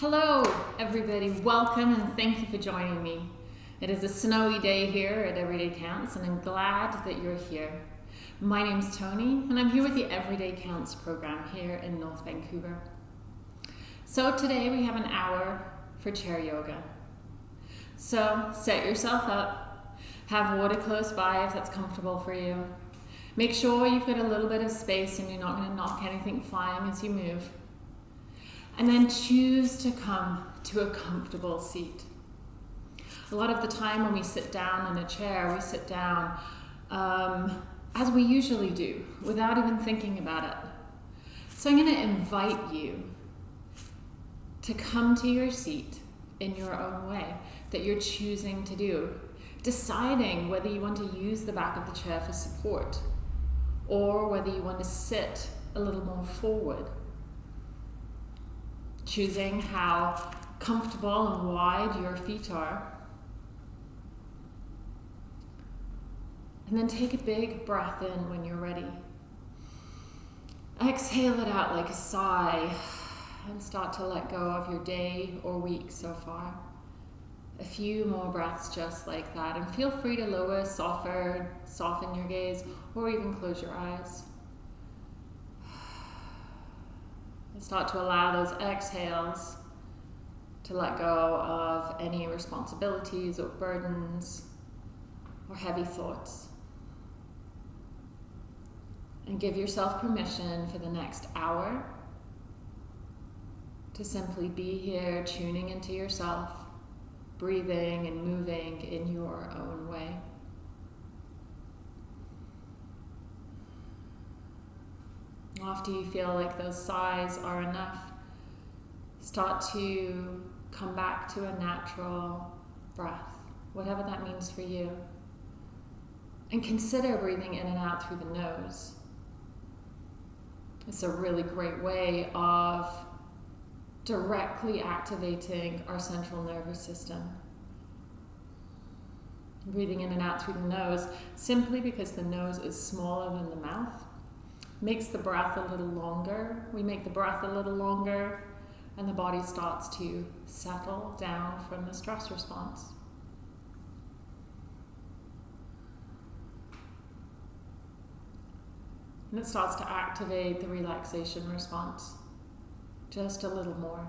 Hello, everybody. Welcome and thank you for joining me. It is a snowy day here at Everyday Counts, and I'm glad that you're here. My name's Tony, and I'm here with the Everyday Counts program here in North Vancouver. So, today we have an hour for chair yoga. So, set yourself up, have water close by if that's comfortable for you. Make sure you've got a little bit of space and you're not going to knock anything flying as you move. And then choose to come to a comfortable seat. A lot of the time when we sit down in a chair, we sit down um, as we usually do, without even thinking about it. So I'm going to invite you to come to your seat in your own way that you're choosing to do, deciding whether you want to use the back of the chair for support or whether you want to sit a little more forward choosing how comfortable and wide your feet are. And then take a big breath in when you're ready. Exhale it out like a sigh and start to let go of your day or week so far. A few more breaths just like that. And feel free to lower, soften, soften your gaze, or even close your eyes. And start to allow those exhales to let go of any responsibilities or burdens or heavy thoughts. And give yourself permission for the next hour to simply be here, tuning into yourself, breathing and moving in your own way. After you feel like those sighs are enough, start to come back to a natural breath, whatever that means for you. And consider breathing in and out through the nose. It's a really great way of directly activating our central nervous system. Breathing in and out through the nose simply because the nose is smaller than the mouth makes the breath a little longer. We make the breath a little longer and the body starts to settle down from the stress response. And it starts to activate the relaxation response just a little more.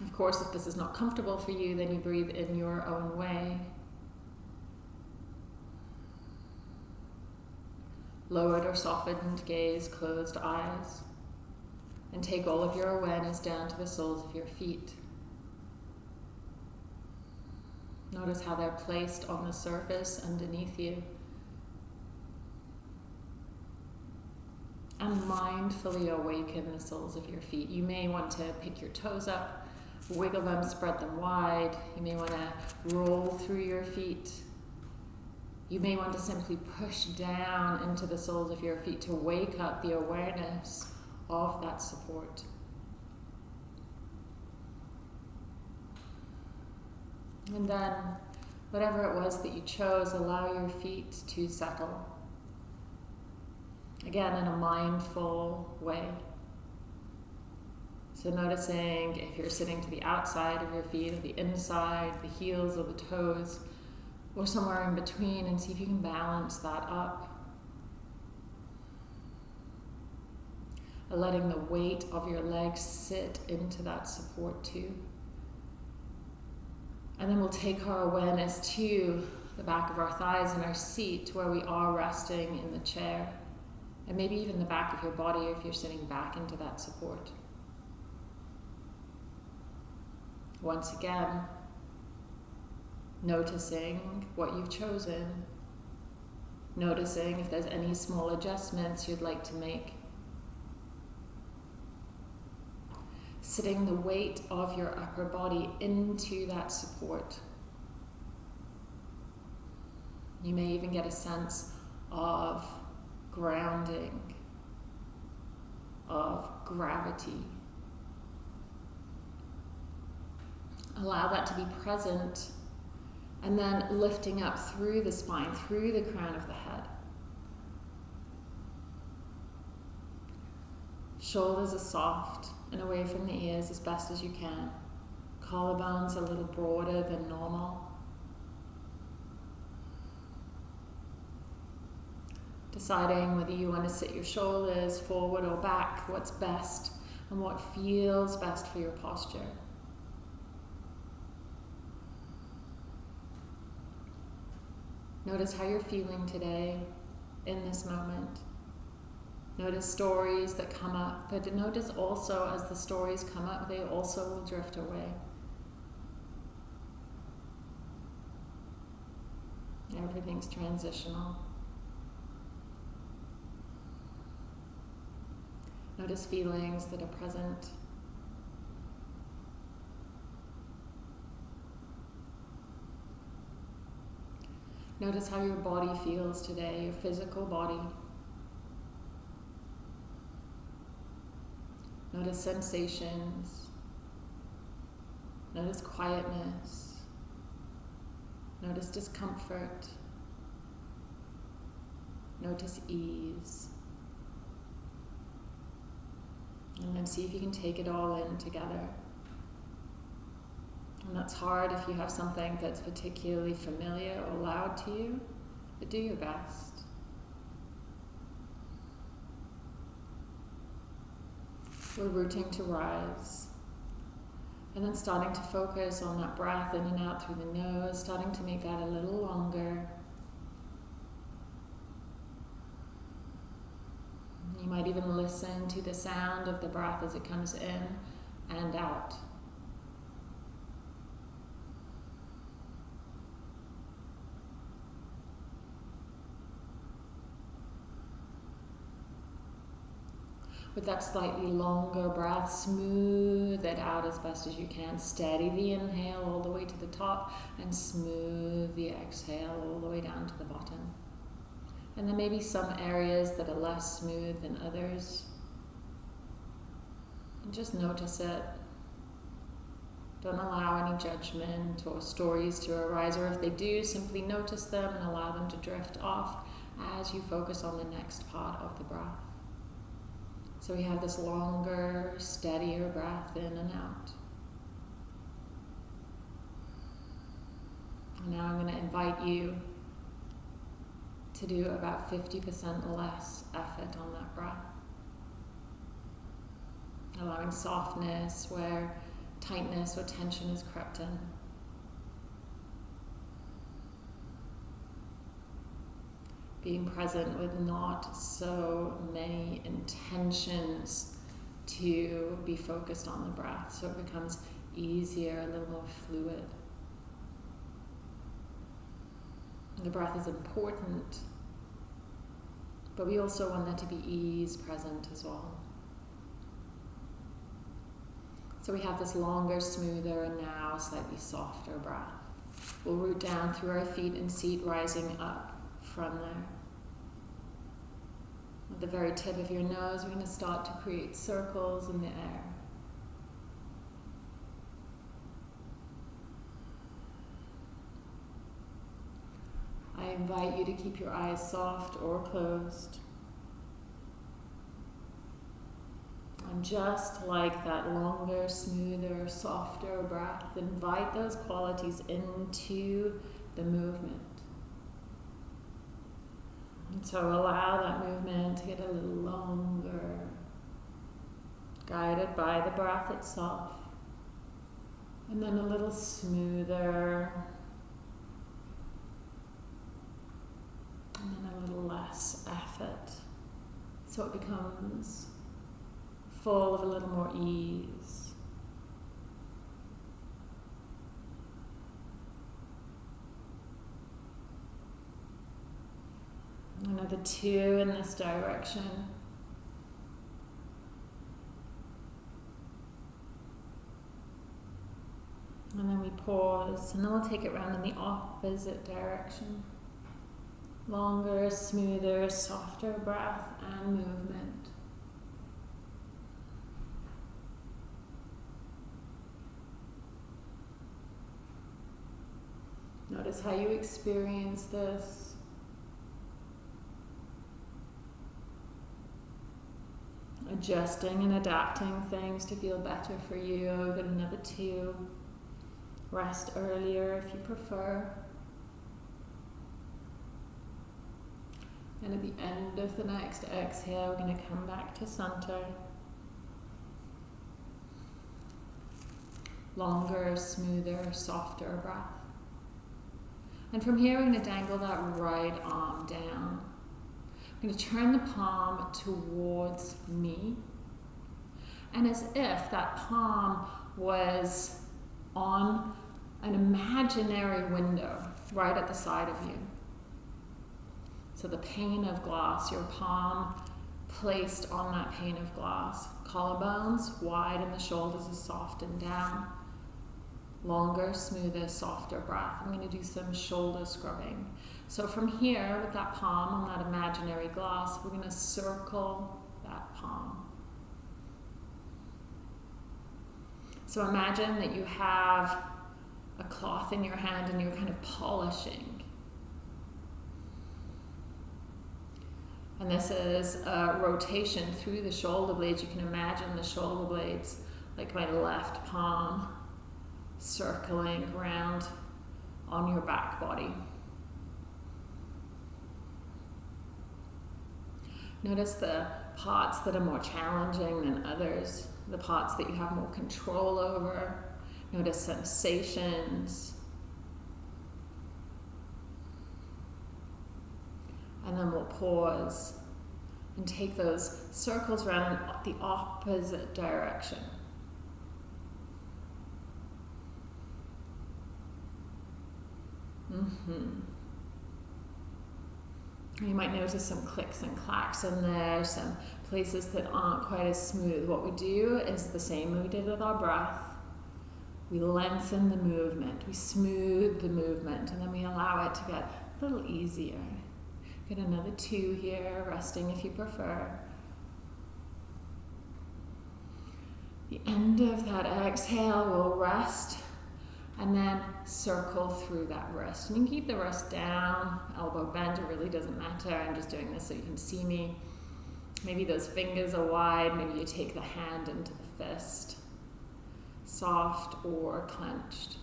Of course, if this is not comfortable for you, then you breathe in your own way. Lowered or softened gaze, closed eyes, and take all of your awareness down to the soles of your feet. Notice how they're placed on the surface underneath you. And mindfully awaken the soles of your feet. You may want to pick your toes up, wiggle them, spread them wide. You may want to roll through your feet you may want to simply push down into the soles of your feet to wake up the awareness of that support. And then, whatever it was that you chose, allow your feet to settle. Again, in a mindful way. So, noticing if you're sitting to the outside of your feet or the inside, the heels or the toes or somewhere in between and see if you can balance that up. Letting the weight of your legs sit into that support too. And then we'll take our awareness to the back of our thighs and our seat where we are resting in the chair. And maybe even the back of your body if you're sitting back into that support. Once again, noticing what you've chosen, noticing if there's any small adjustments you'd like to make. Sitting the weight of your upper body into that support. You may even get a sense of grounding, of gravity. Allow that to be present and then lifting up through the spine, through the crown of the head. Shoulders are soft and away from the ears as best as you can. Collarbones a little broader than normal. Deciding whether you want to sit your shoulders forward or back, what's best and what feels best for your posture. Notice how you're feeling today in this moment. Notice stories that come up, but notice also as the stories come up, they also will drift away. Everything's transitional. Notice feelings that are present. Notice how your body feels today, your physical body. Notice sensations. Notice quietness. Notice discomfort. Notice ease. And then see if you can take it all in together. And that's hard if you have something that's particularly familiar or loud to you, but do your best. We're rooting to rise. And then starting to focus on that breath in and out through the nose, starting to make that a little longer. You might even listen to the sound of the breath as it comes in and out. With that slightly longer breath, smooth it out as best as you can. Steady the inhale all the way to the top and smooth the exhale all the way down to the bottom. And there may be some areas that are less smooth than others. And just notice it. Don't allow any judgment or stories to arise, or if they do, simply notice them and allow them to drift off as you focus on the next part of the breath. So we have this longer, steadier breath in and out. And now I'm going to invite you to do about 50% less effort on that breath. Allowing softness where tightness or tension is crept in. Being present with not so many intentions to be focused on the breath so it becomes easier, a little more fluid. The breath is important, but we also want there to be ease present as well. So we have this longer, smoother, and now slightly softer breath. We'll root down through our feet and seat, rising up from there. The very tip of your nose, we're going to start to create circles in the air. I invite you to keep your eyes soft or closed. And just like that longer, smoother, softer breath, invite those qualities into the movement. And so allow that movement to get a little longer, guided by the breath itself. And then a little smoother. And then a little less effort. So it becomes full of a little more ease. Another two in this direction. And then we pause, and then we'll take it round in the opposite direction. Longer, smoother, softer breath and movement. Notice how you experience this. Adjusting and adapting things to feel better for you. Got another two. Rest earlier if you prefer. And at the end of the next exhale, we're going to come back to center. Longer, smoother, softer breath. And from here, we're going to dangle that right arm down. Going to turn the palm towards me. And as if that palm was on an imaginary window right at the side of you. So the pane of glass, your palm placed on that pane of glass. Collarbones wide and the shoulders are softened down. Longer, smoother, softer breath. I'm going to do some shoulder scrubbing. So from here, with that palm on that imaginary glass, we're going to circle that palm. So imagine that you have a cloth in your hand and you're kind of polishing. And this is a rotation through the shoulder blades. You can imagine the shoulder blades like my left palm circling around on your back body. Notice the parts that are more challenging than others, the parts that you have more control over. Notice sensations. And then we'll pause and take those circles around the opposite direction. Mm-hmm. You might notice some clicks and clacks in there, some places that aren't quite as smooth. What we do is the same we did with our breath. We lengthen the movement, we smooth the movement, and then we allow it to get a little easier. Get another two here, resting if you prefer. The end of that exhale will rest and then circle through that wrist. And you can keep the wrist down, elbow bent, it really doesn't matter. I'm just doing this so you can see me. Maybe those fingers are wide, maybe you take the hand into the fist, soft or clenched.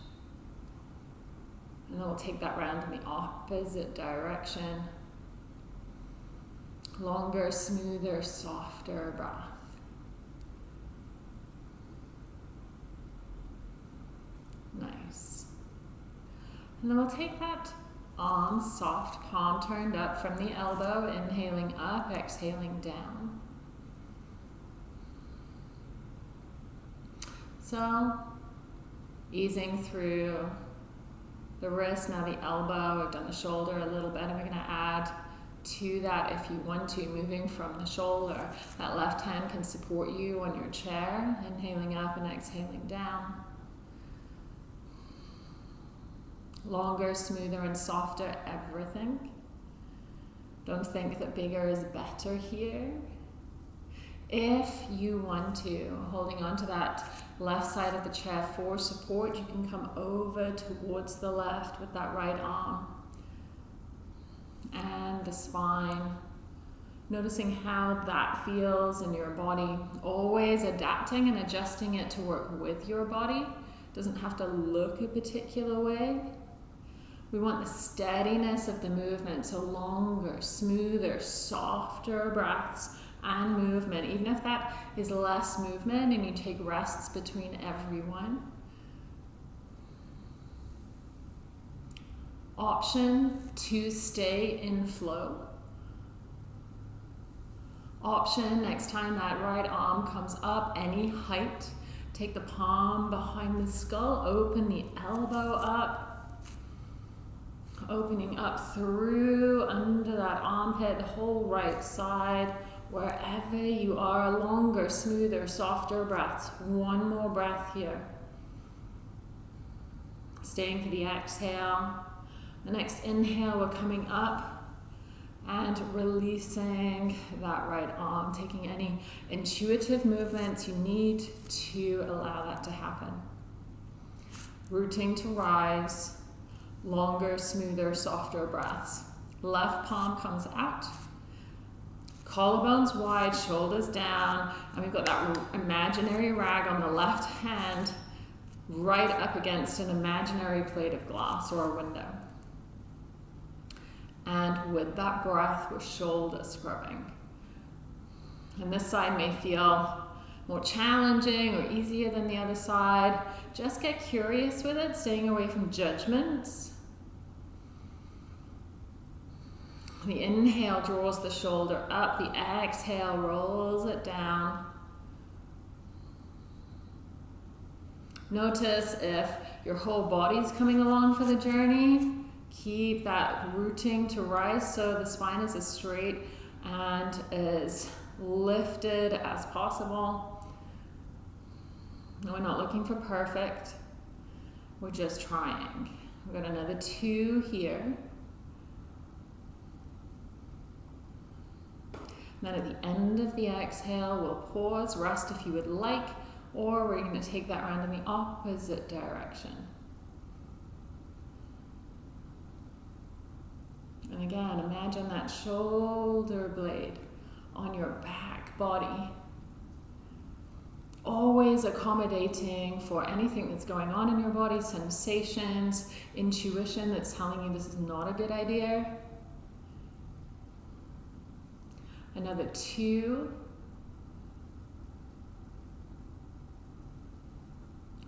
And then we'll take that round in the opposite direction. Longer, smoother, softer breath. Nice. And then we'll take that arm, soft palm turned up from the elbow, inhaling up, exhaling down. So, easing through the wrist, now the elbow, we've done the shoulder a little bit, and we're going to add to that if you want to, moving from the shoulder. That left hand can support you on your chair, inhaling up and exhaling down. Longer, smoother, and softer everything. Don't think that bigger is better here. If you want to, holding on to that left side of the chair for support, you can come over towards the left with that right arm and the spine. Noticing how that feels in your body. Always adapting and adjusting it to work with your body. Doesn't have to look a particular way. We want the steadiness of the movement, so longer, smoother, softer breaths and movement. Even if that is less movement and you take rests between every one. Option to stay in flow. Option, next time that right arm comes up, any height, take the palm behind the skull, open the elbow up, opening up through under that armpit, the whole right side, wherever you are, longer, smoother, softer breaths. One more breath here. Staying for the exhale. The next inhale, we're coming up and releasing that right arm, taking any intuitive movements you need to allow that to happen. Rooting to rise longer, smoother, softer breaths. Left palm comes out. Collarbones wide, shoulders down, and we've got that imaginary rag on the left hand right up against an imaginary plate of glass or a window. And with that breath, we're shoulder scrubbing. And this side may feel more challenging or easier than the other side. Just get curious with it, staying away from judgments. The inhale draws the shoulder up, the exhale rolls it down. Notice if your whole body's coming along for the journey. Keep that rooting to rise so the spine is as straight and as lifted as possible. we're not looking for perfect. We're just trying. We've got another two here. Then at the end of the exhale, we'll pause, rest if you would like, or we're going to take that round in the opposite direction. And again, imagine that shoulder blade on your back body. Always accommodating for anything that's going on in your body, sensations, intuition that's telling you this is not a good idea. Another two.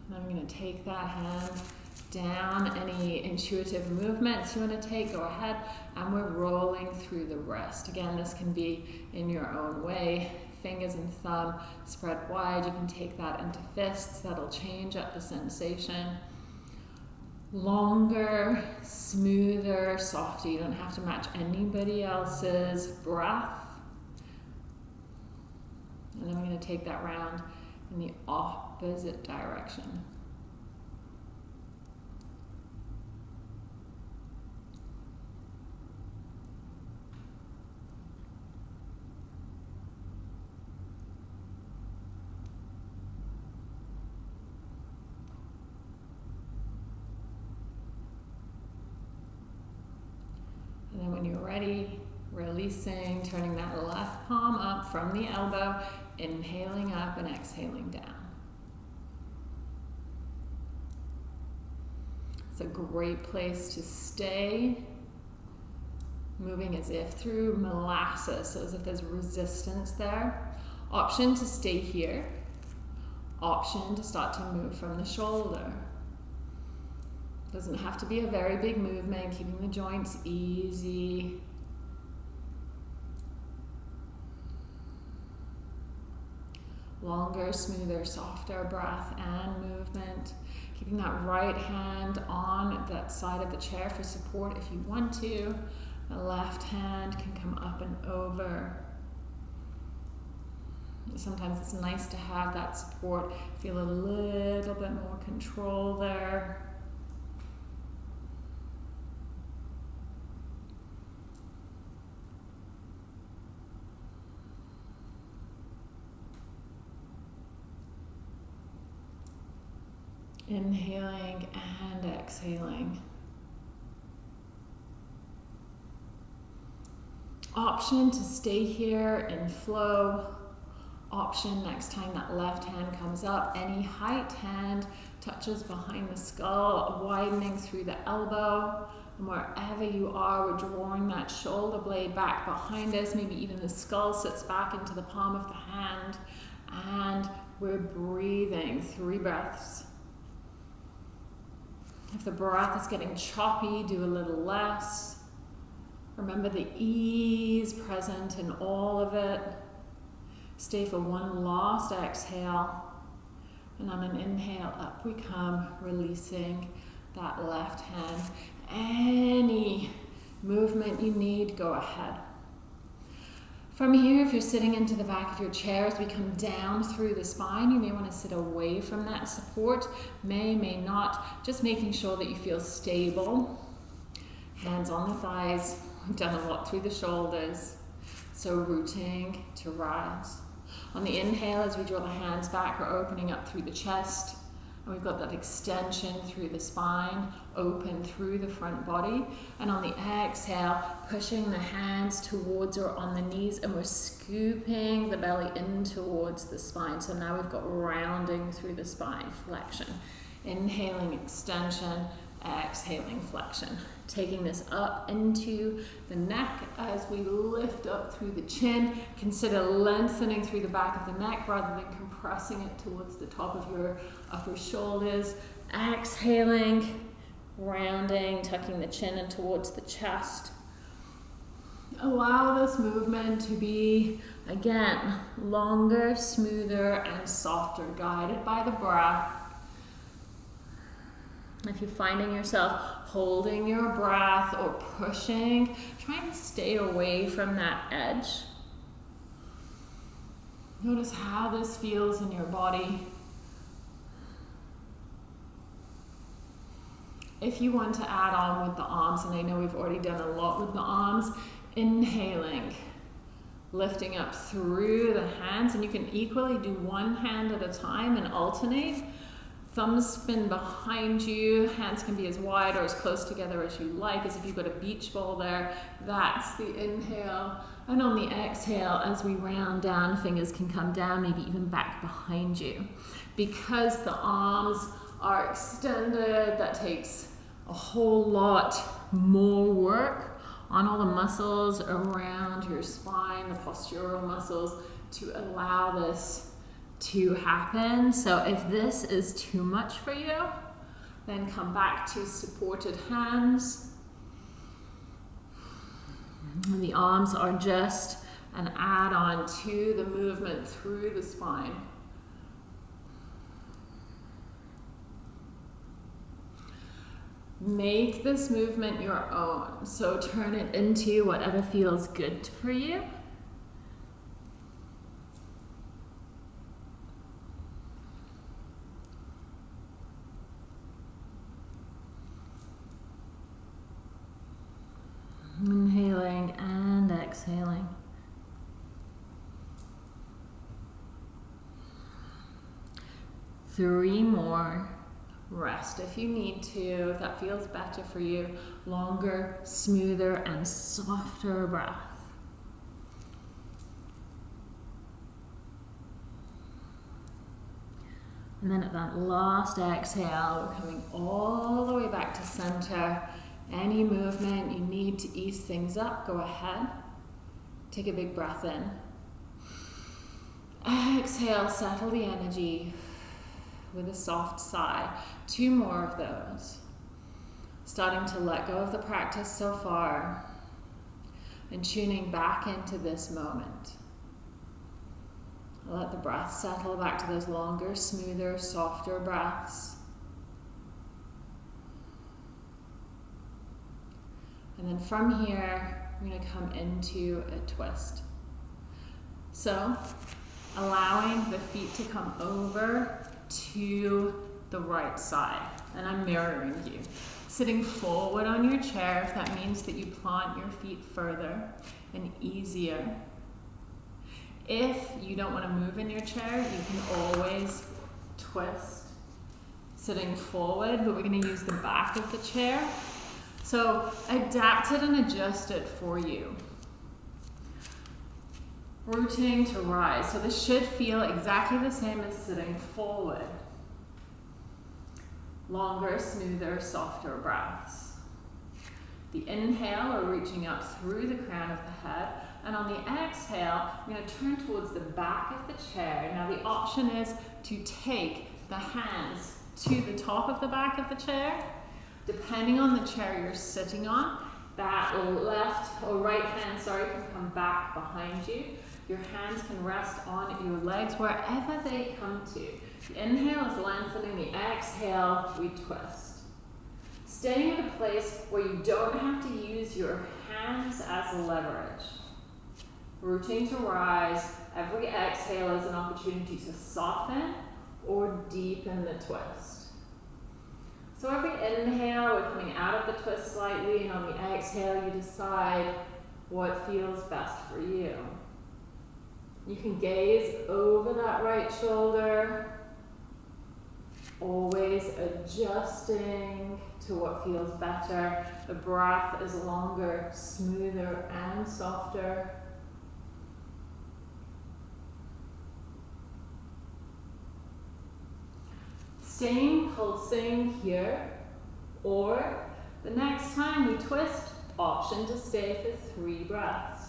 And I'm going to take that hand down. Any intuitive movements you want to take, go ahead. And we're rolling through the rest. Again, this can be in your own way. Fingers and thumb spread wide. You can take that into fists. That'll change up the sensation. Longer, smoother, softer. You don't have to match anybody else's breath. And then we're going to take that round in the opposite direction. And then when you're ready, releasing, turning that left palm up from the elbow, inhaling up and exhaling down. It's a great place to stay, moving as if through molasses, so as if there's resistance there. Option to stay here. Option to start to move from the shoulder. Doesn't have to be a very big movement, keeping the joints easy. Longer, smoother, softer breath and movement. Keeping that right hand on that side of the chair for support if you want to. The left hand can come up and over. Sometimes it's nice to have that support, feel a little bit more control there. Inhaling and exhaling. Option to stay here in flow. Option next time that left hand comes up, any height hand touches behind the skull, widening through the elbow. And wherever you are, we're drawing that shoulder blade back behind us. Maybe even the skull sits back into the palm of the hand. And we're breathing three breaths. If the breath is getting choppy, do a little less. Remember the ease present in all of it. Stay for one last exhale. And on an inhale, up we come, releasing that left hand. Any movement you need, go ahead. From here, if you're sitting into the back of your chair, as we come down through the spine, you may want to sit away from that support. May, may not. Just making sure that you feel stable. Hands on the thighs. We've done a lot through the shoulders. So rooting to rise. On the inhale, as we draw the hands back, we're opening up through the chest. And we've got that extension through the spine, open through the front body. And on the exhale, pushing the hands towards or on the knees, and we're scooping the belly in towards the spine. So now we've got rounding through the spine, flexion. Inhaling, extension, exhaling, flexion. Taking this up into the neck as we lift up through the chin. Consider lengthening through the back of the neck rather than compressing it towards the top of your upper shoulders. Exhaling, rounding, tucking the chin in towards the chest. Allow this movement to be, again, longer, smoother, and softer, guided by the breath. If you're finding yourself holding your breath or pushing, try and stay away from that edge. Notice how this feels in your body. If you want to add on with the arms, and I know we've already done a lot with the arms, inhaling, lifting up through the hands, and you can equally do one hand at a time and alternate. Thumbs spin behind you, hands can be as wide or as close together as you like, as if you've got a beach ball there. That's the inhale. And on the exhale, as we round down, fingers can come down, maybe even back behind you. Because the arms are extended, that takes a whole lot more work on all the muscles around your spine, the postural muscles, to allow this to happen. So if this is too much for you, then come back to supported hands. And the arms are just an add-on to the movement through the spine. Make this movement your own. So turn it into whatever feels good for you. Inhaling and exhaling. Three more. Rest if you need to, if that feels better for you. Longer, smoother, and softer breath. And then at that last exhale, we're coming all the way back to center. Any movement you need to ease things up, go ahead. Take a big breath in. Exhale, settle the energy with a soft sigh. Two more of those. Starting to let go of the practice so far and tuning back into this moment. Let the breath settle back to those longer, smoother, softer breaths. And then from here, we're going to come into a twist. So, allowing the feet to come over to the right side. And I'm mirroring you. Sitting forward on your chair, if that means that you plant your feet further and easier. If you don't want to move in your chair, you can always twist sitting forward, but we're going to use the back of the chair. So adapt it and adjust it for you. Rooting to rise. So this should feel exactly the same as sitting forward. Longer, smoother, softer breaths. The inhale, we're reaching up through the crown of the head. And on the exhale, we're going to turn towards the back of the chair. Now the option is to take the hands to the top of the back of the chair. Depending on the chair you're sitting on, that left or right hand, sorry, can come back behind you. Your hands can rest on your legs wherever they come to. The inhale is lengthening, the exhale, we twist. Staying in a place where you don't have to use your hands as leverage. Rooting to rise, every exhale is an opportunity to soften or deepen the twist. So every inhale, we're coming out of the twist slightly, and on the exhale, you decide what feels best for you. You can gaze over that right shoulder, always adjusting to what feels better. The breath is longer, smoother, and softer. Staying pulsing here, or the next time we twist, option to stay for three breaths.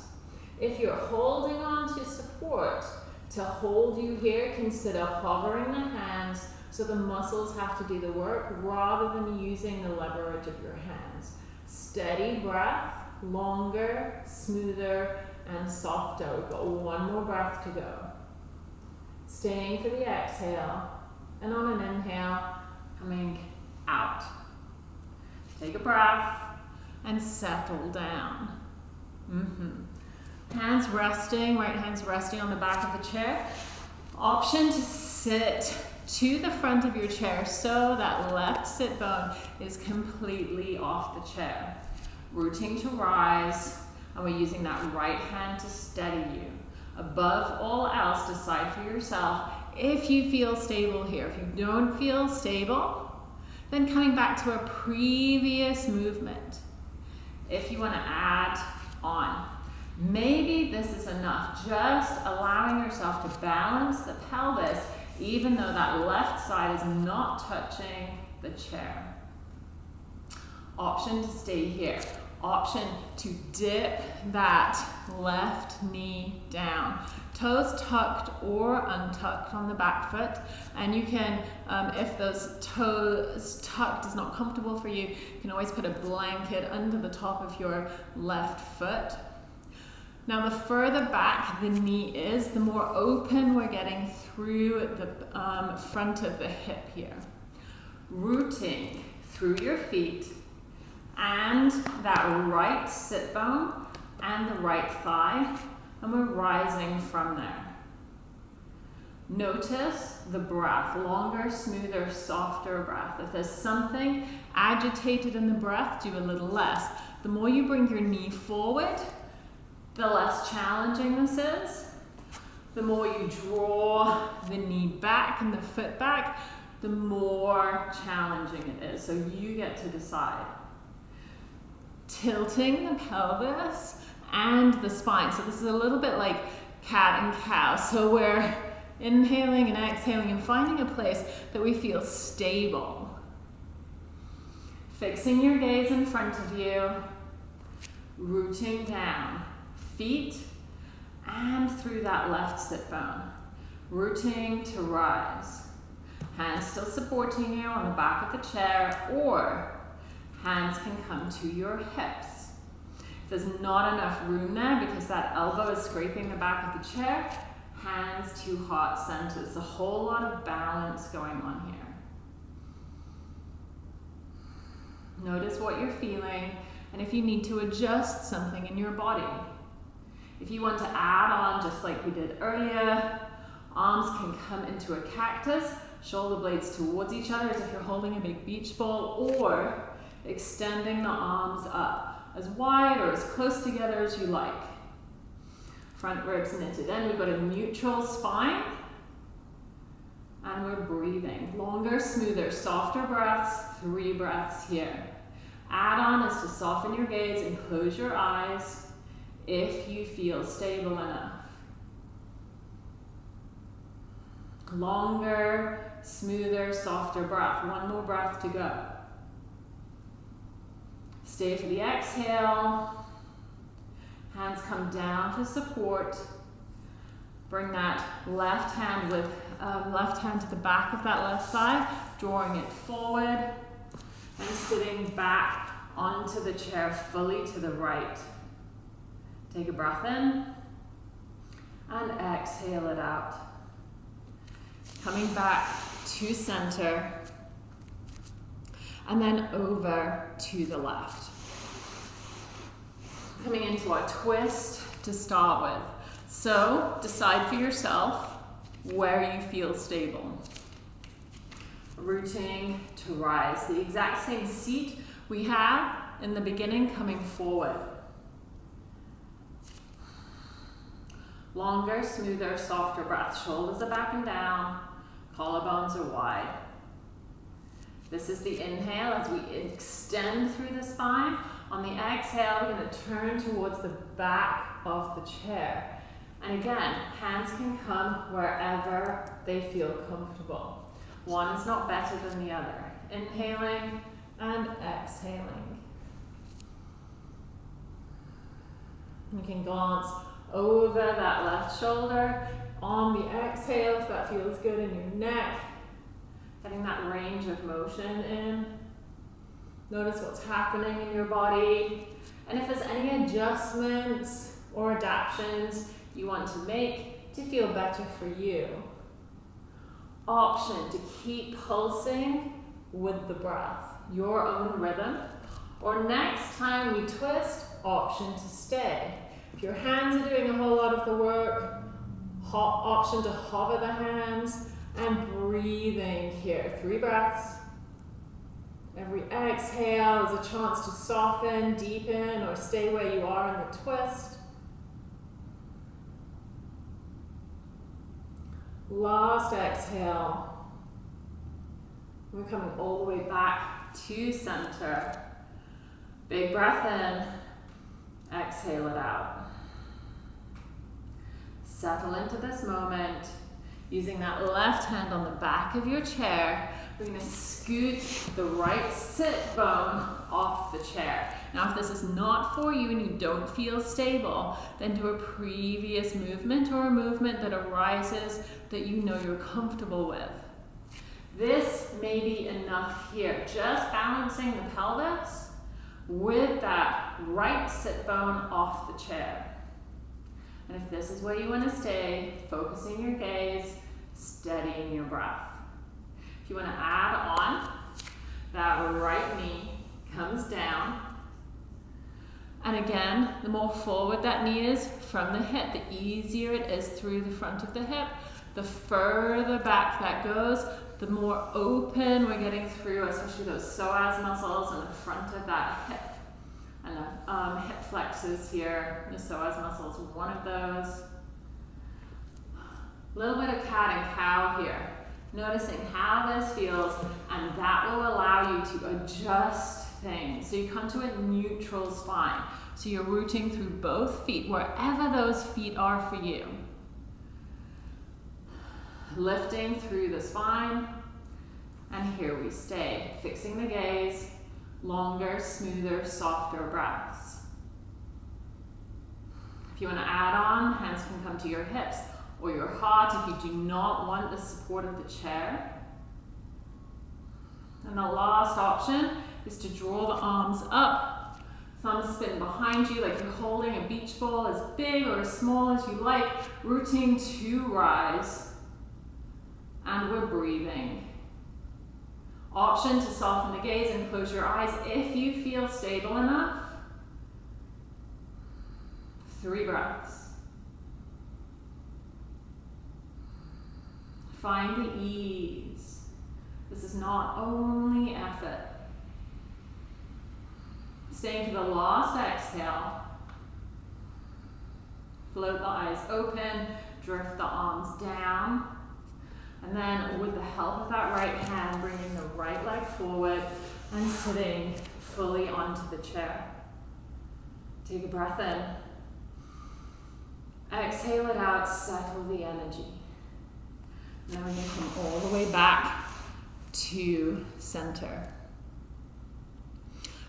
If you're holding on to support, to hold you here, consider hovering the hands so the muscles have to do the work rather than using the leverage of your hands. Steady breath, longer, smoother, and softer. We've got one more breath to go. Staying for the exhale, and on an inhale, coming out. Take a breath and settle down. Mm-hmm. Hands resting, right hands resting on the back of the chair. Option to sit to the front of your chair so that left sit bone is completely off the chair. Rooting to rise, and we're using that right hand to steady you. Above all else, decide for yourself if you feel stable here. If you don't feel stable, then coming back to a previous movement. If you want to add on, maybe this is enough. Just allowing yourself to balance the pelvis even though that left side is not touching the chair. Option to stay here. Option to dip that left knee down. Toes tucked or untucked on the back foot. And you can, um, if those toes tucked is not comfortable for you, you can always put a blanket under the top of your left foot. Now the further back the knee is, the more open we're getting through the um, front of the hip here. Rooting through your feet and that right sit bone and the right thigh, and we're rising from there. Notice the breath, longer, smoother, softer breath. If there's something agitated in the breath, do a little less. The more you bring your knee forward, the less challenging this is. The more you draw the knee back and the foot back, the more challenging it is. So you get to decide. Tilting the pelvis and the spine. So this is a little bit like cat and cow. So we're inhaling and exhaling and finding a place that we feel stable. Fixing your gaze in front of you, rooting down feet and through that left sit bone. Rooting to rise. Hands still supporting you on the back of the chair or hands can come to your hips. If there's not enough room there because that elbow is scraping the back of the chair, hands to heart center. There's a whole lot of balance going on here. Notice what you're feeling and if you need to adjust something in your body. If you want to add on, just like we did earlier, arms can come into a cactus, shoulder blades towards each other as if you're holding a big beach ball, or extending the arms up as wide or as close together as you like. Front ribs knitted in, we've got a neutral spine, and we're breathing. Longer, smoother, softer breaths, three breaths here. Add on is to soften your gaze and close your eyes if you feel stable enough. Longer, smoother, softer breath. One more breath to go. Stay for the exhale. Hands come down for support. Bring that left hand with um, left hand to the back of that left thigh, drawing it forward and sitting back onto the chair fully to the right. Take a breath in and exhale it out. Coming back to center and then over to the left. Coming into a twist to start with. So decide for yourself where you feel stable. Rooting to rise. The exact same seat we had in the beginning coming forward. Longer, smoother, softer breath. Shoulders are back and down. Collarbones are wide. This is the inhale as we extend through the spine. On the exhale, we're going to turn towards the back of the chair. And again, hands can come wherever they feel comfortable. One is not better than the other. Inhaling and exhaling. You can glance over that left shoulder on the exhale if that feels good in your neck. Getting that range of motion in. Notice what's happening in your body. And if there's any adjustments or adaptations you want to make to feel better for you. Option to keep pulsing with the breath, your own rhythm. Or next time we twist, option to stay. Your hands are doing a whole lot of the work, option to hover the hands and breathing here. Three breaths. Every exhale is a chance to soften, deepen, or stay where you are in the twist. Last exhale. We're coming all the way back to center. Big breath in. Exhale it out. Settle into this moment. Using that left hand on the back of your chair, we're going to scoot the right sit bone off the chair. Now, if this is not for you and you don't feel stable, then do a previous movement or a movement that arises that you know you're comfortable with. This may be enough here. Just balancing the pelvis with that right sit bone off the chair. And if this is where you want to stay, focusing your gaze, steadying your breath. If you want to add on, that right knee comes down. And again, the more forward that knee is from the hip, the easier it is through the front of the hip. The further back that goes, the more open we're getting through, especially those psoas muscles in the front of that hip. The um, hip flexors here, the psoas muscle is one of those. A little bit of cat and cow here. Noticing how this feels, and that will allow you to adjust things. So you come to a neutral spine. So you're rooting through both feet, wherever those feet are for you. Lifting through the spine, and here we stay, fixing the gaze, longer, smoother, softer breaths. If you want to add on, hands can come to your hips or your heart if you do not want the support of the chair. And the last option is to draw the arms up. thumbs spin behind you like you're holding a beach ball as big or as small as you like. Rooting to rise. And we're breathing. Option to soften the gaze and close your eyes if you feel stable enough. Three breaths. Find the ease. This is not only effort. Staying to the last exhale. Float the eyes open, drift the arms down. And then with the help of that right hand, bringing the right leg forward and sitting fully onto the chair. Take a breath in. Exhale it out, settle the energy. Now we're going to come all the way back to center.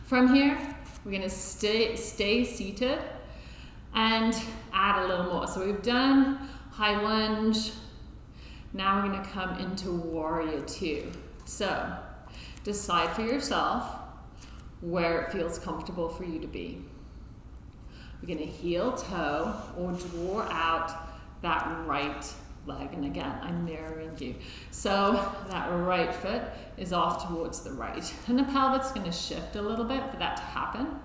From here, we're going to stay, stay seated and add a little more. So we've done high lunge. Now we're going to come into warrior two. So decide for yourself where it feels comfortable for you to be. We're going to heel toe or draw out that right leg. And again, I'm mirroring you. So that right foot is off towards the right. And the pelvis is going to shift a little bit for that to happen.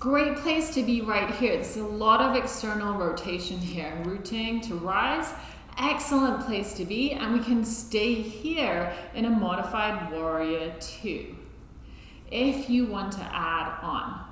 Great place to be right here. There's a lot of external rotation here. Rooting to rise. Excellent place to be. And we can stay here in a modified warrior two. If you want to add on.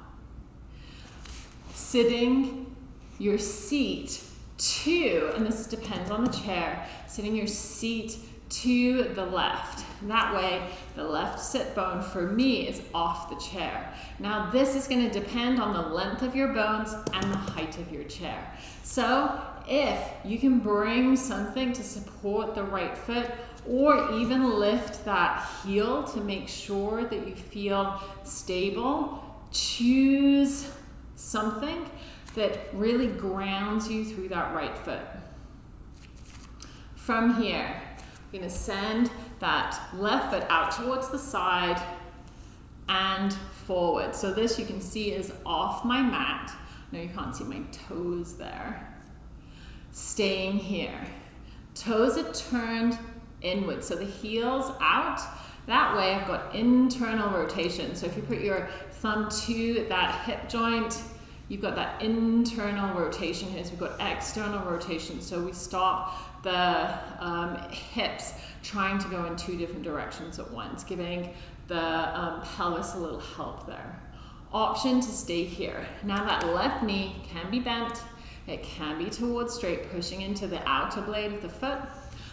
Sitting your seat Two, and this depends on the chair, sitting your seat to the left. That way, the left sit bone for me is off the chair. Now, this is going to depend on the length of your bones and the height of your chair. So, if you can bring something to support the right foot or even lift that heel to make sure that you feel stable, choose something that really grounds you through that right foot. From here, we're to send that left foot out towards the side and forward. So this you can see is off my mat. No, you can't see my toes there. Staying here. Toes are turned inward. So the heel's out. That way I've got internal rotation. So if you put your thumb to that hip joint, you've got that internal rotation here. So we've got external rotation. So we stop the um, hips trying to go in two different directions at once, giving the um, pelvis a little help there. Option to stay here. Now that left knee can be bent. It can be towards straight, pushing into the outer blade of the foot.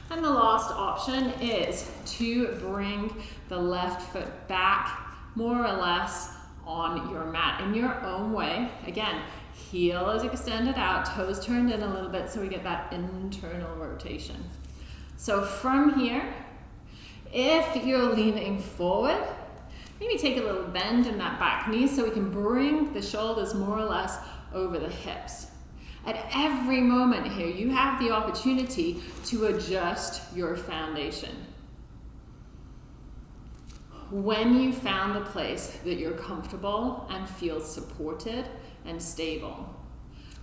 And the last option is to bring the left foot back more or less on your mat in your own way. Again, heel is extended out, toes turned in a little bit so we get that internal rotation. So from here, if you're leaning forward, maybe take a little bend in that back knee so we can bring the shoulders more or less over the hips. At every moment here, you have the opportunity to adjust your foundation. When you found a place that you're comfortable and feel supported and stable,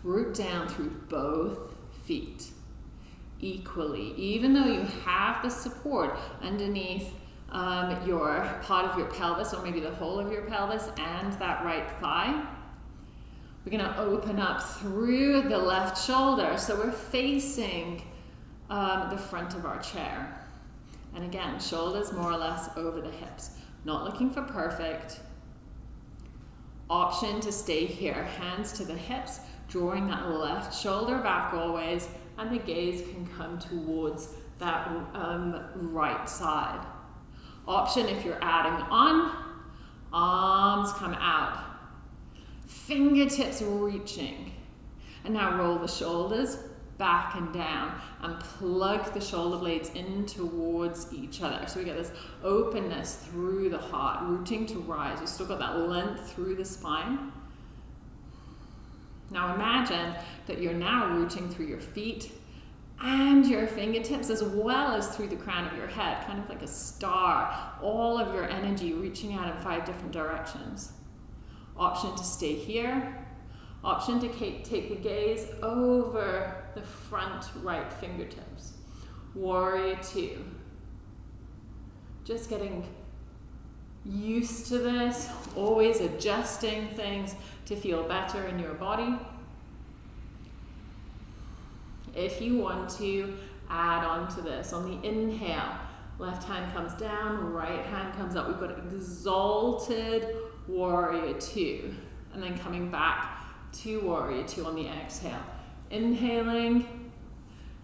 root down through both feet equally, even though you have the support underneath um, your part of your pelvis or maybe the whole of your pelvis and that right thigh. We're going to open up through the left shoulder. So we're facing um, the front of our chair. And again, shoulders more or less over the hips. Not looking for perfect. Option to stay here. Hands to the hips, drawing that left shoulder back always and the gaze can come towards that um, right side. Option if you're adding on, arms come out. Fingertips reaching. And now roll the shoulders back and down and plug the shoulder blades in towards each other. So we get this openness through the heart, rooting to rise. We've still got that length through the spine. Now imagine that you're now rooting through your feet and your fingertips as well as through the crown of your head, kind of like a star, all of your energy reaching out in five different directions. Option to stay here. Option to take the gaze over the front right fingertips. Warrior two. Just getting used to this, always adjusting things to feel better in your body. If you want to add on to this, on the inhale, left hand comes down, right hand comes up. We've got exalted warrior two. And then coming back to warrior two on the exhale. Inhaling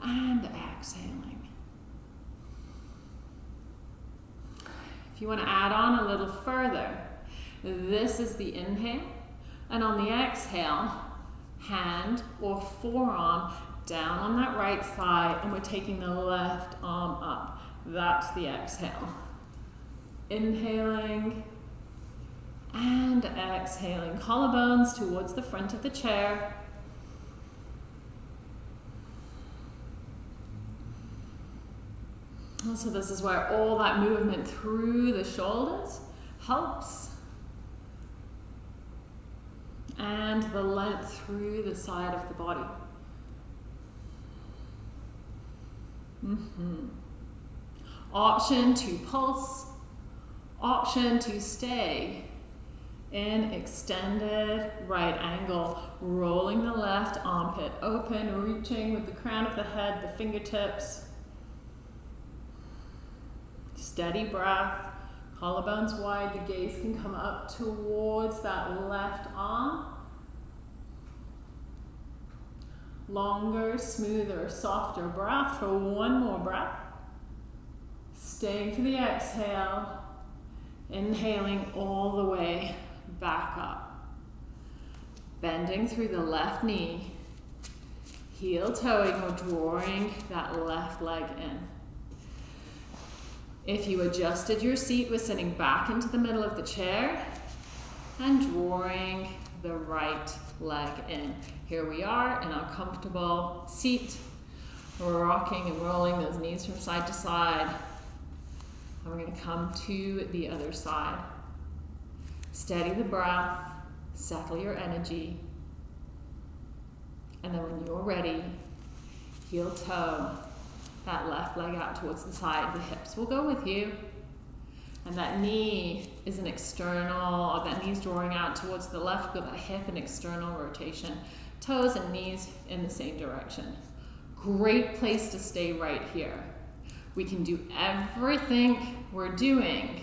and exhaling. If you want to add on a little further, this is the inhale. And on the exhale, hand or forearm down on that right thigh, and we're taking the left arm up. That's the exhale. Inhaling and exhaling. Collarbones towards the front of the chair. So this is where all that movement through the shoulders helps and the length through the side of the body. Mm -hmm. Option to pulse, option to stay in extended right angle, rolling the left armpit open, reaching with the crown of the head, the fingertips. Steady breath, collarbones wide, the gaze can come up towards that left arm. Longer, smoother, softer breath for one more breath. Staying for the exhale. Inhaling all the way back up. Bending through the left knee. Heel toeing or drawing that left leg in. If you adjusted your seat, we're sitting back into the middle of the chair and drawing the right leg in. Here we are in our comfortable seat. We're rocking and rolling those knees from side to side. And we're going to come to the other side. Steady the breath, settle your energy. And then when you're ready, heel toe that left leg out towards the side. The hips will go with you. And that knee is an external, or that knee's drawing out towards the left, but that hip an external rotation. Toes and knees in the same direction. Great place to stay right here. We can do everything we're doing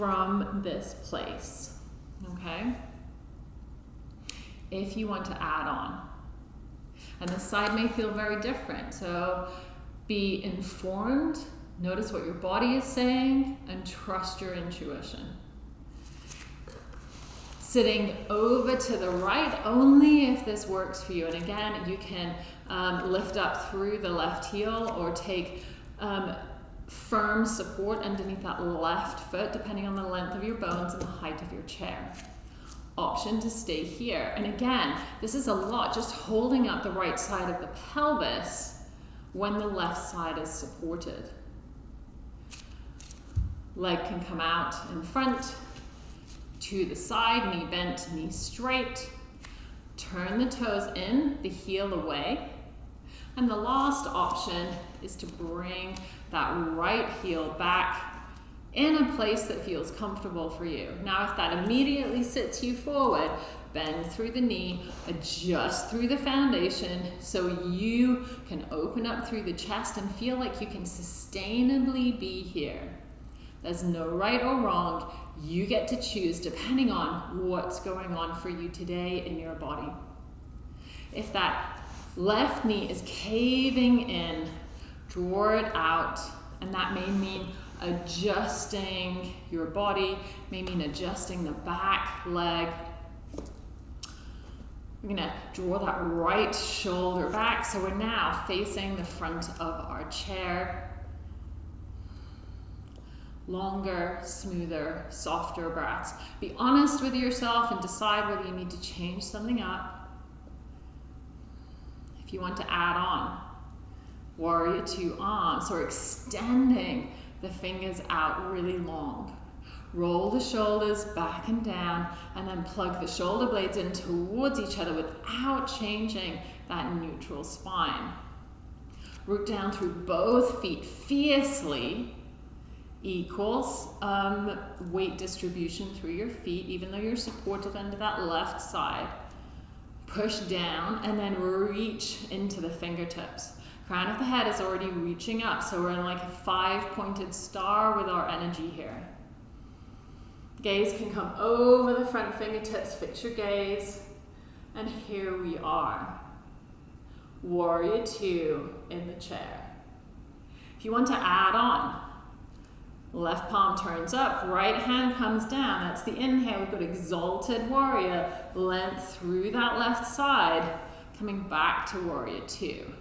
from this place, okay? If you want to add on. And the side may feel very different. So be informed, notice what your body is saying, and trust your intuition. Sitting over to the right only if this works for you. And again, you can um, lift up through the left heel or take um, firm support underneath that left foot, depending on the length of your bones and the height of your chair. Option to stay here. And again, this is a lot, just holding up the right side of the pelvis when the left side is supported. Leg can come out in front, to the side, knee bent, knee straight. Turn the toes in, the heel away. And the last option is to bring that right heel back in a place that feels comfortable for you. Now, if that immediately sits you forward, bend through the knee, adjust through the foundation so you can open up through the chest and feel like you can sustainably be here. There's no right or wrong. You get to choose depending on what's going on for you today in your body. If that left knee is caving in, draw it out, and that may mean adjusting your body, may mean adjusting the back leg, we're gonna draw that right shoulder back. So we're now facing the front of our chair. Longer, smoother, softer breaths. Be honest with yourself and decide whether you need to change something up. If you want to add on, warrior two arms, or extending the fingers out really long. Roll the shoulders back and down and then plug the shoulder blades in towards each other without changing that neutral spine. Root down through both feet fiercely equals um, weight distribution through your feet, even though you're supported under that left side. Push down and then reach into the fingertips. Crown of the head is already reaching up, so we're in like a five pointed star with our energy here. Gaze can come over the front fingertips, fix your gaze. And here we are. Warrior two in the chair. If you want to add on, left palm turns up, right hand comes down. That's the inhale. We've got exalted warrior, length through that left side, coming back to warrior two.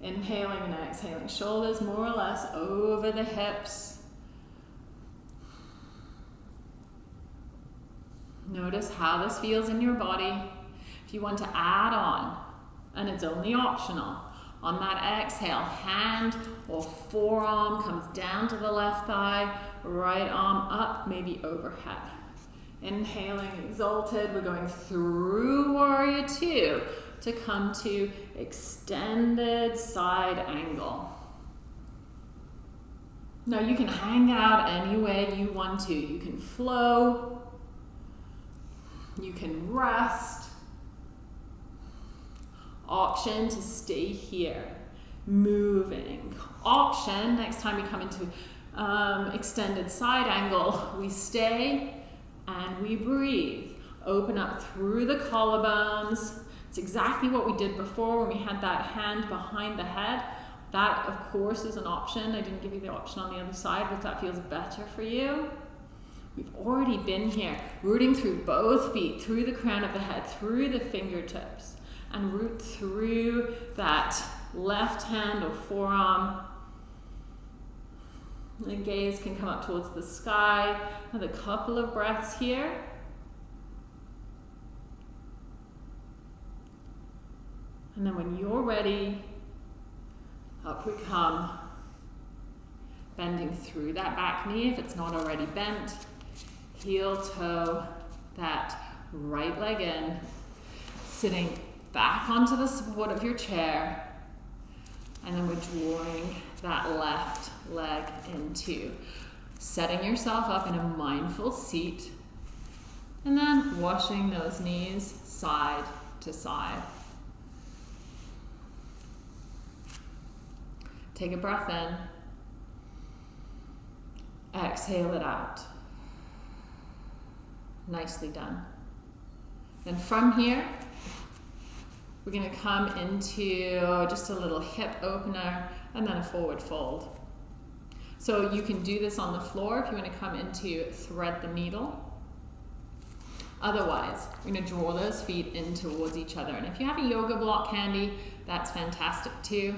Inhaling and exhaling, shoulders more or less over the hips. Notice how this feels in your body. If you want to add on, and it's only optional, on that exhale, hand or forearm comes down to the left thigh, right arm up, maybe overhead. Inhaling, exalted, we're going through warrior two to come to extended side angle. Now you can hang out any way you want to. You can flow, you can rest. Option to stay here, moving. Option, next time we come into um, extended side angle, we stay and we breathe. Open up through the collarbones. It's exactly what we did before when we had that hand behind the head. That, of course, is an option. I didn't give you the option on the other side, but that feels better for you. We've already been here, rooting through both feet, through the crown of the head, through the fingertips, and root through that left hand or forearm. The gaze can come up towards the sky. Another couple of breaths here. And then when you're ready, up we come. Bending through that back knee if it's not already bent. Heel toe that right leg in. Sitting back onto the support of your chair. And then we're drawing that left leg into. Setting yourself up in a mindful seat. And then washing those knees side to side. Take a breath in. Exhale it out. Nicely done. Then from here, we're going to come into just a little hip opener and then a forward fold. So you can do this on the floor if you want to come into thread the needle. Otherwise, we're going to draw those feet in towards each other. And if you have a yoga block handy, that's fantastic too.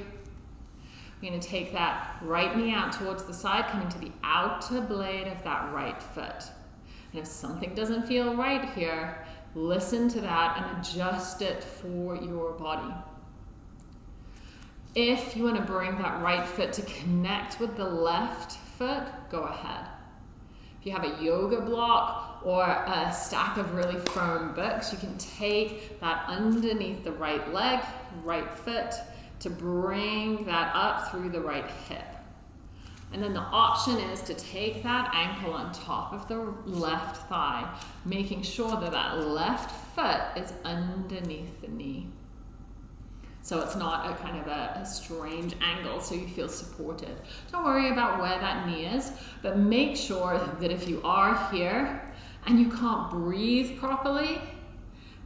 We're going to take that right knee out towards the side, coming to the outer blade of that right foot. And if something doesn't feel right here, listen to that and adjust it for your body. If you want to bring that right foot to connect with the left foot, go ahead. If you have a yoga block or a stack of really firm books, you can take that underneath the right leg, right foot, to bring that up through the right hip. And then the option is to take that ankle on top of the left thigh, making sure that that left foot is underneath the knee. So it's not a kind of a, a, strange angle, so you feel supported. Don't worry about where that knee is, but make sure that if you are here and you can't breathe properly,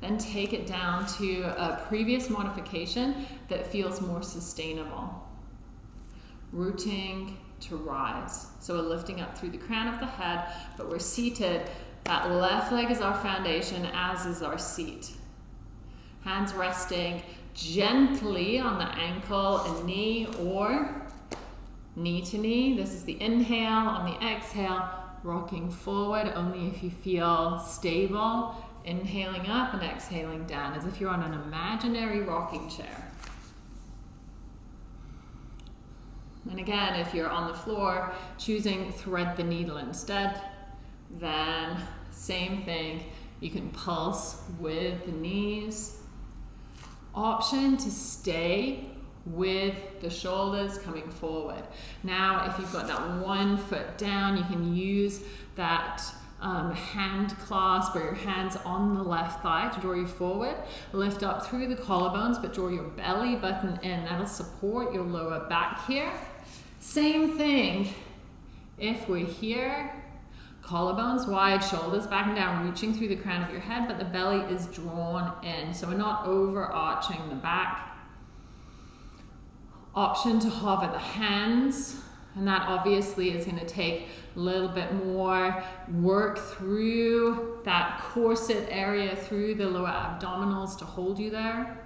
then take it down to a previous modification that feels more sustainable. Rooting to rise. So we're lifting up through the crown of the head, but we're seated. That left leg is our foundation, as is our seat. Hands resting gently on the ankle and knee or knee to knee. This is the inhale. On the exhale, rocking forward only if you feel stable Inhaling up and exhaling down as if you're on an imaginary rocking chair. And again, if you're on the floor, choosing thread the needle instead, then same thing. You can pulse with the knees. Option to stay with the shoulders coming forward. Now, if you've got that one foot down, you can use that um, hand clasp or your hands on the left thigh to draw you forward. Lift up through the collarbones, but draw your belly button in. That'll support your lower back here. Same thing. If we're here, collarbones wide, shoulders back and down, reaching through the crown of your head, but the belly is drawn in. So we're not overarching the back. Option to hover the hands, and that obviously is going to take a little bit more work through that corset area, through the lower abdominals to hold you there.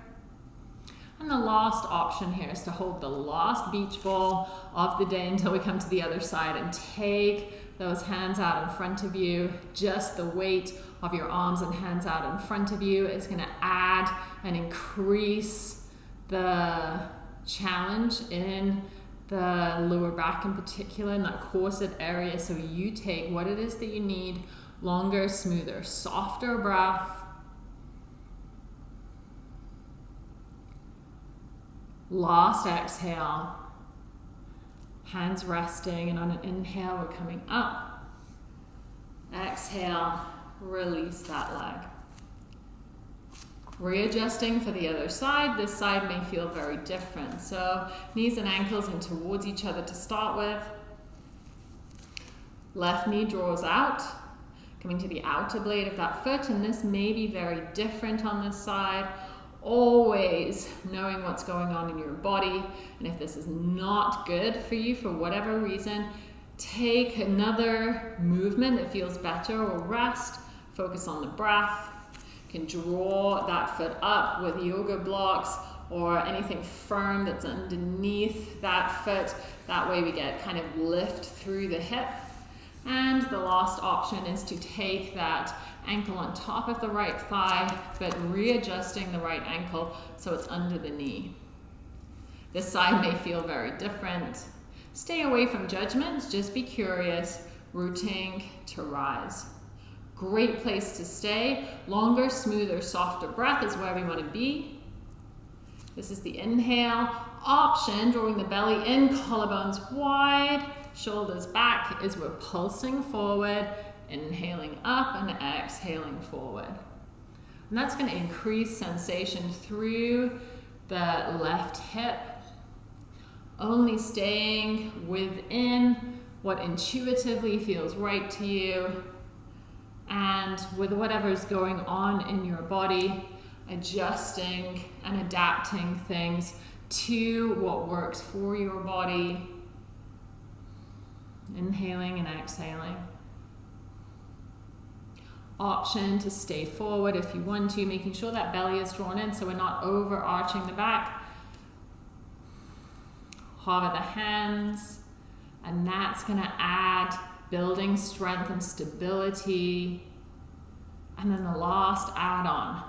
And the last option here is to hold the last beach ball of the day until we come to the other side and take those hands out in front of you. Just the weight of your arms and hands out in front of you is going to add and increase the challenge in the lower back in particular, in that corset area. So you take what it is that you need longer, smoother, softer breath. Last exhale, hands resting, and on an inhale, we're coming up. Exhale, release that leg. Readjusting for the other side. This side may feel very different. So knees and ankles in towards each other to start with. Left knee draws out, coming to the outer blade of that foot, and this may be very different on this side. Always knowing what's going on in your body. And if this is not good for you for whatever reason, take another movement that feels better or rest. Focus on the breath. You can draw that foot up with yoga blocks or anything firm that's underneath that foot. That way we get kind of lift through the hip. And the last option is to take that ankle on top of the right thigh, but readjusting the right ankle so it's under the knee. This side may feel very different. Stay away from judgments, just be curious, rooting to rise. Great place to stay. Longer, smoother, softer breath is where we want to be. This is the inhale option, drawing the belly in, collarbones wide, shoulders back as we're pulsing forward inhaling up and exhaling forward. And that's going to increase sensation through the left hip, only staying within what intuitively feels right to you and with whatever's going on in your body, adjusting and adapting things to what works for your body. Inhaling and exhaling option to stay forward if you want to, making sure that belly is drawn in so we're not overarching the back. Hover the hands, and that's going to add building strength and stability. And then the last add on.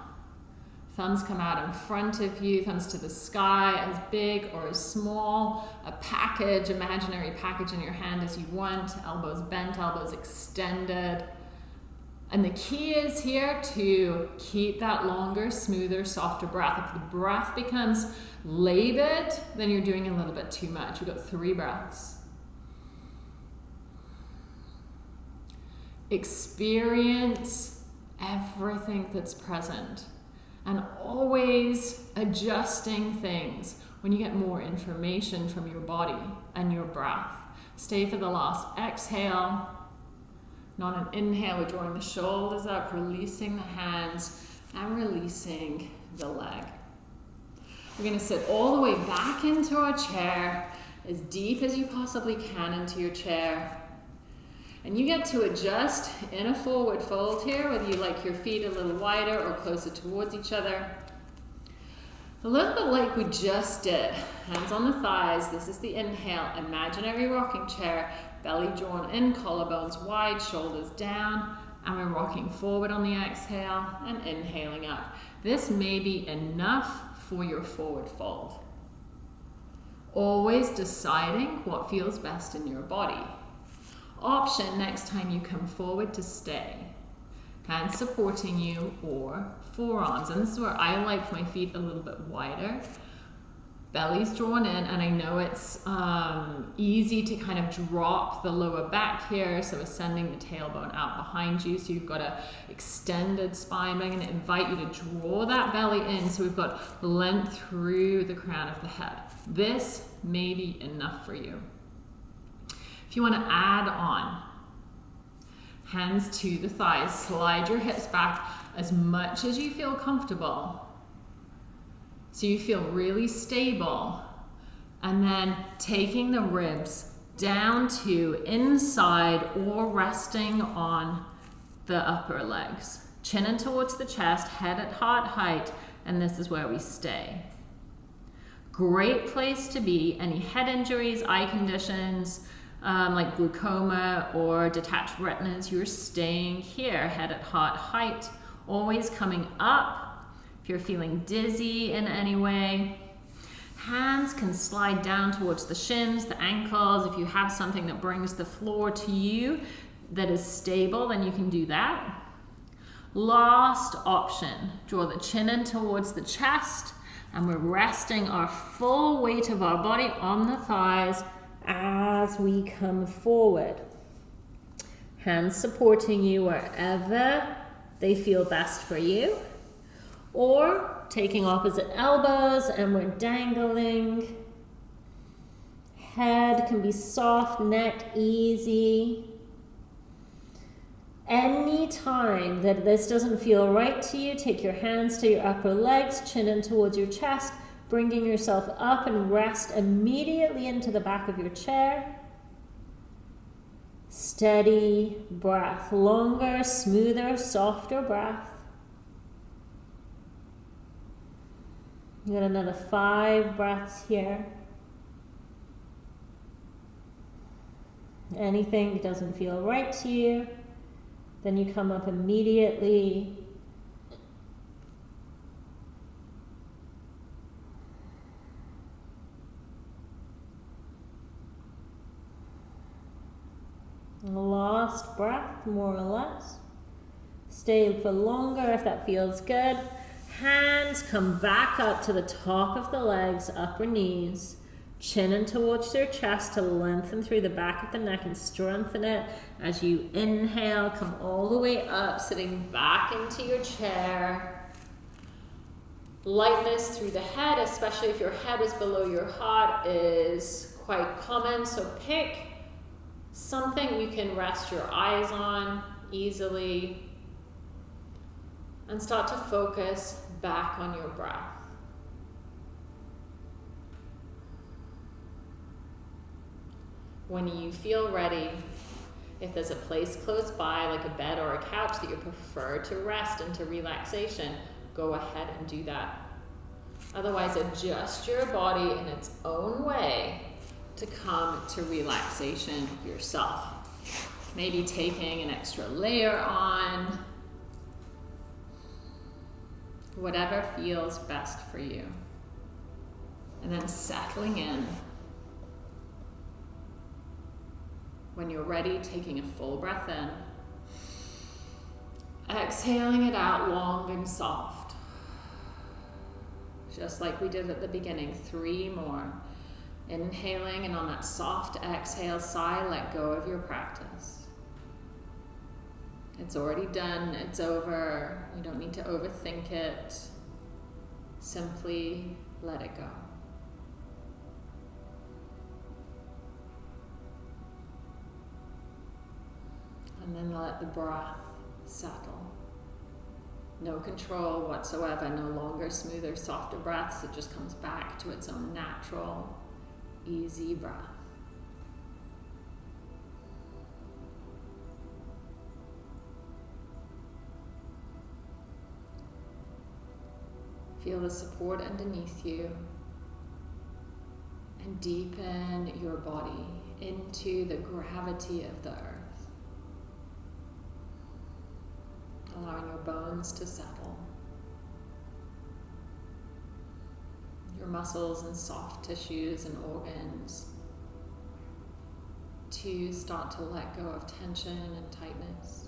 Thumbs come out in front of you, thumbs to the sky, as big or as small. A package, imaginary package in your hand as you want. Elbows bent, elbows extended. And the key is here to keep that longer, smoother, softer breath. If the breath becomes labored, then you're doing a little bit too much. We've got three breaths. Experience everything that's present and always adjusting things when you get more information from your body and your breath. Stay for the last exhale not an inhale, we're drawing the shoulders up, releasing the hands, and releasing the leg. We're going to sit all the way back into our chair, as deep as you possibly can into your chair. And you get to adjust in a forward fold here, whether you like your feet a little wider or closer towards each other. A little bit like we just did. Hands on the thighs. This is the inhale, imaginary rocking chair. Belly drawn in, collarbones wide, shoulders down. And we're rocking forward on the exhale and inhaling up. This may be enough for your forward fold. Always deciding what feels best in your body. Option next time you come forward to stay. Hands supporting you or forearms. And this is where I like my feet a little bit wider. Belly's drawn in and I know it's um, easy to kind of drop the lower back here so we're sending the tailbone out behind you. So you've got a extended spine. I'm going to invite you to draw that belly in. So we've got length through the crown of the head. This may be enough for you if you want to add on hands to the thighs slide your hips back as much as you feel comfortable so you feel really stable. And then taking the ribs down to inside or resting on the upper legs. Chin in towards the chest, head at heart height, and this is where we stay. Great place to be. Any head injuries, eye conditions, um, like glaucoma or detached retinas, you're staying here, head at heart height, always coming up if you're feeling dizzy in any way, hands can slide down towards the shins, the ankles. If you have something that brings the floor to you that is stable, then you can do that. Last option, draw the chin in towards the chest and we're resting our full weight of our body on the thighs as we come forward. Hands supporting you wherever they feel best for you or taking opposite elbows and we're dangling. Head can be soft, neck easy. Any time that this doesn't feel right to you, take your hands to your upper legs, chin in towards your chest, bringing yourself up and rest immediately into the back of your chair. Steady breath, longer, smoother, softer breath. You got another five breaths here. Anything doesn't feel right to you, then you come up immediately. Last breath, more or less. Stay for longer if that feels good. Hands come back up to the top of the legs, upper knees. Chin in towards your chest to lengthen through the back of the neck and strengthen it as you inhale. Come all the way up, sitting back into your chair. Lightness through the head, especially if your head is below your heart, is quite common. So pick something you can rest your eyes on easily and start to focus back on your breath. when you feel ready, if there's a place close by, like a bed or a couch that you prefer to rest into relaxation, go ahead and do that. Otherwise, adjust your body in its own way to come to relaxation yourself. Maybe taking an extra layer on, whatever feels best for you. And then settling in When you're ready, taking a full breath in. Exhaling it out long and soft. Just like we did at the beginning. Three more. Inhaling, and on that soft exhale sigh, let go of your practice. It's already done, it's over. You don't need to overthink it. Simply let it go. and then let the breath settle. No control whatsoever, no longer smoother, softer breaths. It just comes back to its own natural, easy breath. Feel the support underneath you and deepen your body into the gravity of the earth. allowing your bones to settle. Your muscles and soft tissues and organs to start to let go of tension and tightness.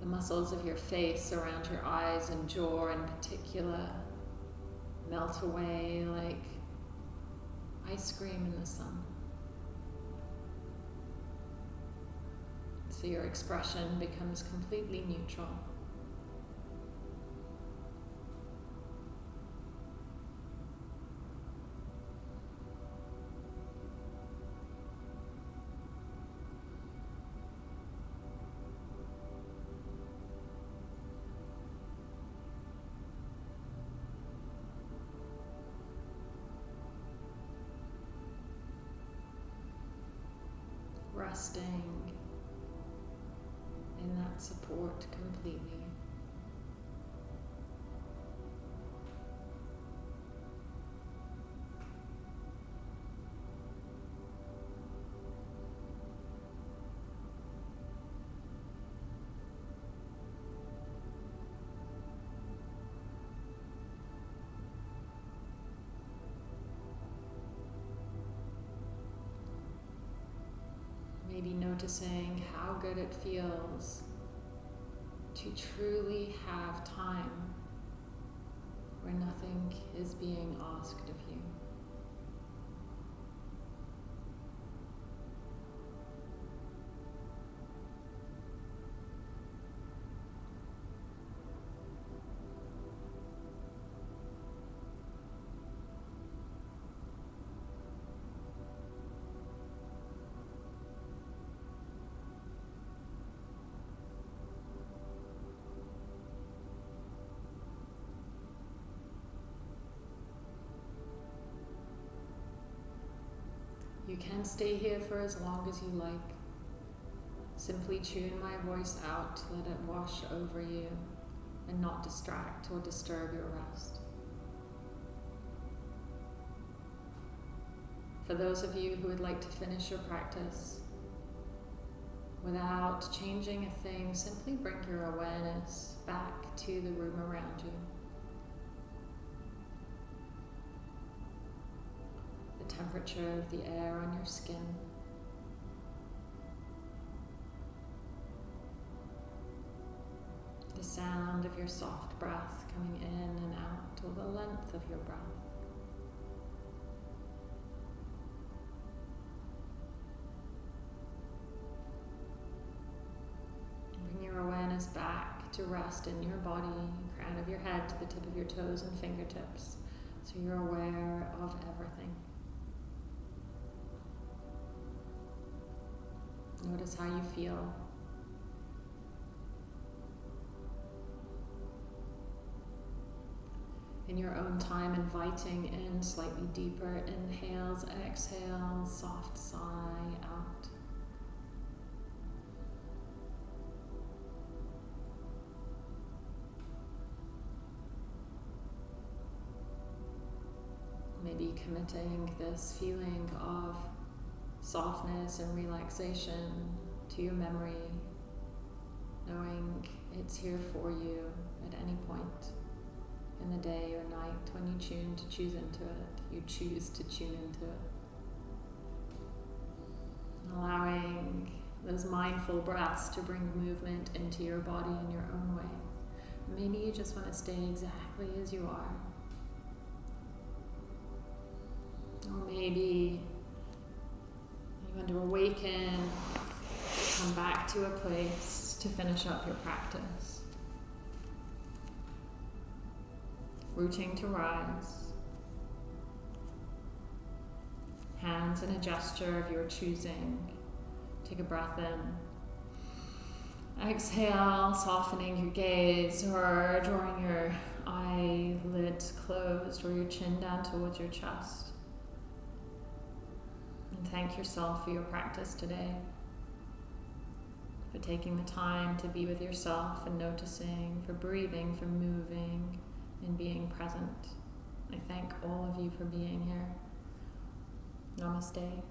The muscles of your face around your eyes and jaw in particular melt away like ice cream in the sun. so your expression becomes completely neutral. In that support completely. Maybe noticing how good it feels to truly have time where nothing is being asked of you. You can stay here for as long as you like. Simply tune my voice out, let it wash over you, and not distract or disturb your rest. For those of you who would like to finish your practice without changing a thing, simply bring your awareness back to the room around you. Temperature of the air on your skin. The sound of your soft breath coming in and out, or the length of your breath. Bring your awareness back to rest in your body, crown of your head to the tip of your toes and fingertips. So you're aware of everything. Notice how you feel. In your own time, inviting in slightly deeper inhales, exhales, soft sigh out. Maybe committing this feeling of softness and relaxation to your memory, knowing it's here for you at any point in the day or night when you tune to choose into it, you choose to tune into it. Allowing those mindful breaths to bring movement into your body in your own way. Maybe you just want to stay exactly as you are. Or maybe want to awaken, come back to a place to finish up your practice. Rooting to rise. Hands in a gesture of your choosing. Take a breath in. Exhale, softening your gaze or drawing your eyelids closed or your chin down towards your chest. And thank yourself for your practice today, for taking the time to be with yourself and noticing, for breathing, for moving, and being present. I thank all of you for being here. Namaste.